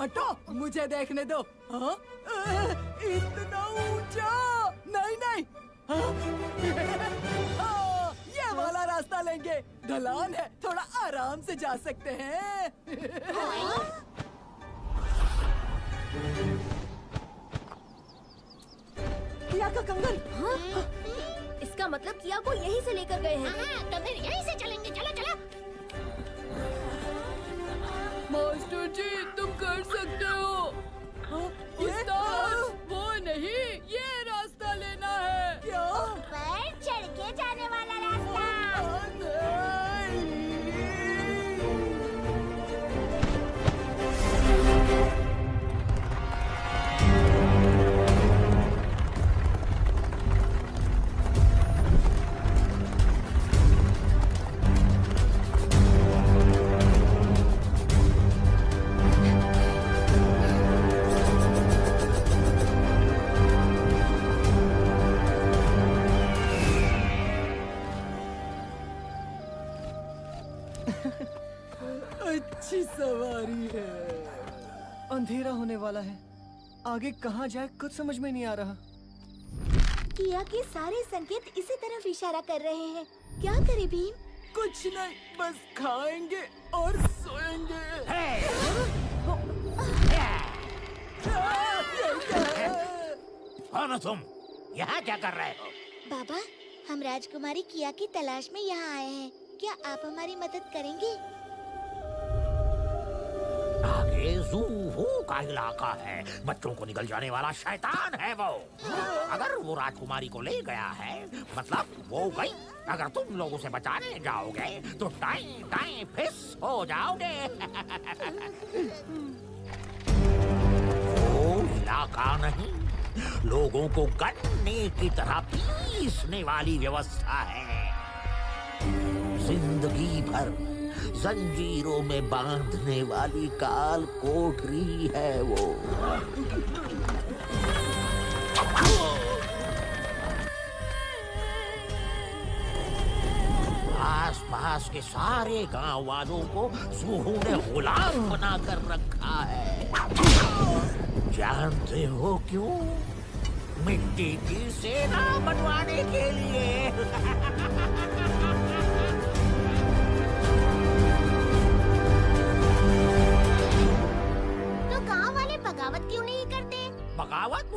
हटो मुझे देखने दो। हाँ? इतना ऊँचा? नहीं नहीं। हाँ? हाँ, ये वाला रास्ता लेंगे। ढलान है थोड़ा आराम से जा सकते हैं। किया का कंगन? हाँ? इसका मतलब किया को यहीं से लेकर गए हैं। हाँ, सवारी है। अंधेरा होने वाला है। आगे कहाँ जाए कुछ समझ में नहीं आ रहा। किया के सारे संकेत इसी तरफ़ इशारा कर रहे हैं। क्या करे भीम? कुछ नहीं बस खाएँगे और सोएँगे। कौन हो तुम यहाँ क्या कर रहे हो? बाबा हम राजकुमारी किया की तलाश में यहाँ आए हैं। क्या आप हमारी मदद करेंगे? आगे जूहू का इलाका है। बच्चों को निकल जाने वाला शैतान है वो। अगर वो राजकुमारी को ले गया है मतलब वो गई। अगर तुम लोग उसे बचाने जाओगे तो टाइम टाइम फिस हो जाओगे। वो इलाका नहीं, लोगों को गन्ने की तरह पीसने वाली व्यवस्था है। ज़िंदगी भर जंजीरों में बांधने वाली काल कोठरी है वो। आस पास के सारे गाँव वालों को सूहू ने गुलाम बना कर रखा है। जानते हो क्यों? मिट्टी की सेना बनवाने के लिए। बगावत क्यों नहीं करते? बगावत?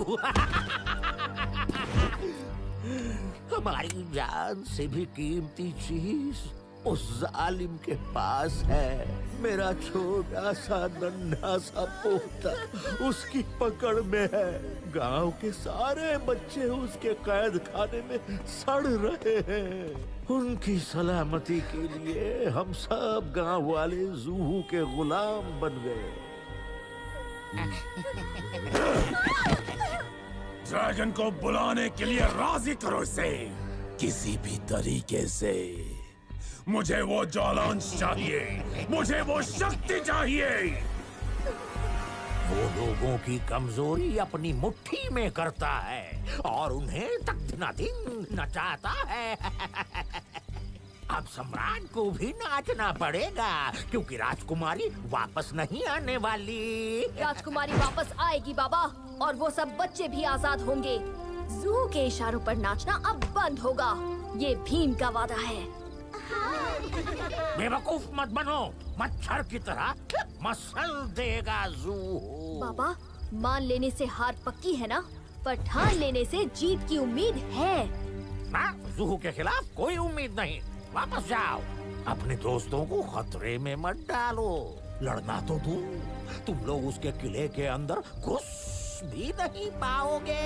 हमारी जान से भी कीमती चीज़ उस जालिम के पास है। मेरा छोटा सा नन्हा सा पोता उसकी पकड़ में है। गाँव के सारे बच्चे उसके कैद खाने में सड़ रहे हैं। उनकी सलामती के लिए हम सब गाँव वाले जूहू के गुलाम बन गए। ड्रैगन को बुलाने के लिए राज़ी करो इसे। किसी भी तरीके से। मुझे वो ज्वालांश चाहिए। मुझे वो शक्ति चाहिए। वो लोगों की कमज़ोरी अपनी मुट्ठी में करता है और उन्हें तख्त न दिन नचाता है। अब सम्राट को भी नाचना पड़ेगा क्योंकि राजकुमारी वापस नहीं आने वाली। राजकुमारी वापस आएगी बाबा और वो सब बच्चे भी आज़ाद होंगे। जू के इशारों पर नाचना अब बंद होगा। ये भीम का वादा है। बेवकूफ़ मत बनो मच्छर की तरह मसल देगा जू। बाबा मान लेने से हार पक्की है ना? पर ठान लेने से जीत की उम्मीद है। ना जूहू के खिलाफ कोई उम्मीद नहीं। वापस जाओ। अपने दोस्तों को खतरे में मत डालो। लड़ना तो तुम तुम लोग उसके किले के अंदर घुस भी नहीं पाओगे।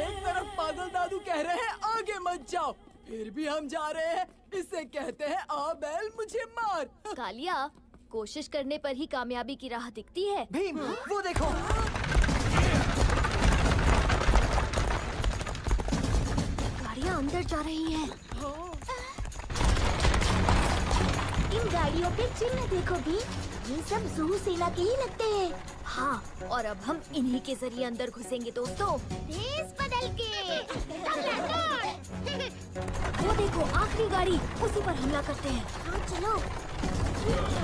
एक तरफ़ पागल दादू कह रहे हैं आगे मत जाओ। फिर भी हम जा रहे हैं। इसे कहते हैं आ बैल मुझे मार। कालिया कोशिश करने पर ही कामयाबी की राह दिखती है। भीम वो देखो। गाड़ियाँ अंदर जा रही हैं। इन गाड़ियों के चिन्ह देखो भी ये सब जू सेना के ही लगते हैं। हाँ और अब हम इन्हीं के ज़रिए अंदर घुसेंगे दोस्तों। भेस बदल के। वो देखो आखिरी गाड़ी उसी पर हमला करते हैं। हाँ चलो। 어?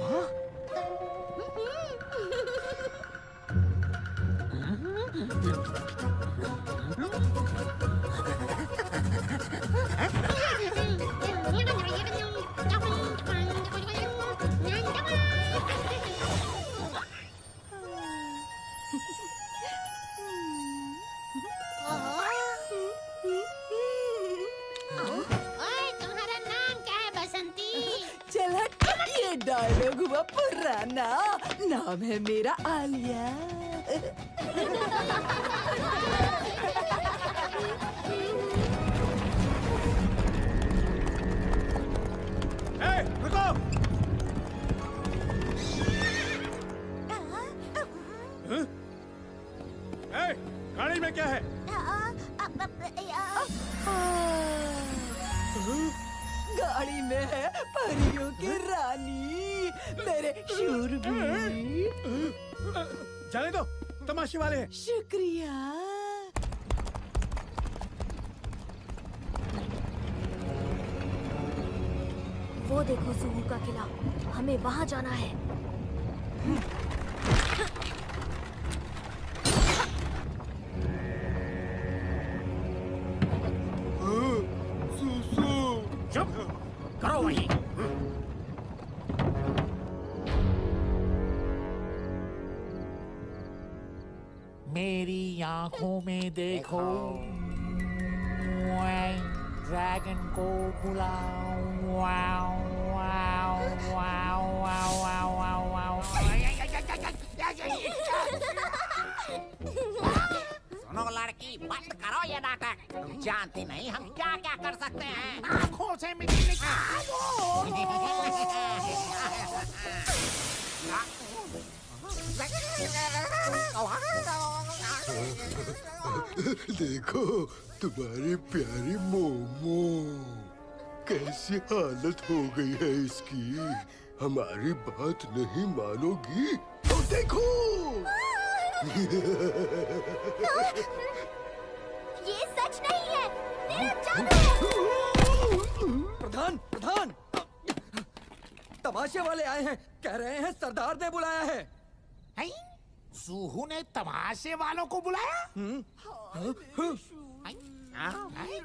어? डायलॉग हुआ पुराना नाम है मेरा आलिया। गाड़ी में है परियों की रानी। मेरे शूरवीर। जाने दो तमाशे वाले शुक्रिया। वो देखो सुहू का किला। हमें वहाँ जाना है। मेरी आँखों में देखो। ड्रैगन को बुलाओ wow wow wow wow wow wow wow. सुनो लड़की बंद करो ये नाटक। तुम जानती नहीं हम क्या क्या कर सकते हैं। आँखों से मिट्टी निकालो। देखो तुम्हारी प्यारी मोमो। कैसी हालत हो गई है इसकी? हमारी बात नहीं मानोगी? तो देखो! ये सच नहीं है। जादू प्रधान प्रधान! तमाशे वाले आए हैं कह रहे हैं सरदार ने बुलाया है। हैं? सुहू ने तमाशे वालों को बुलाया थोड़ा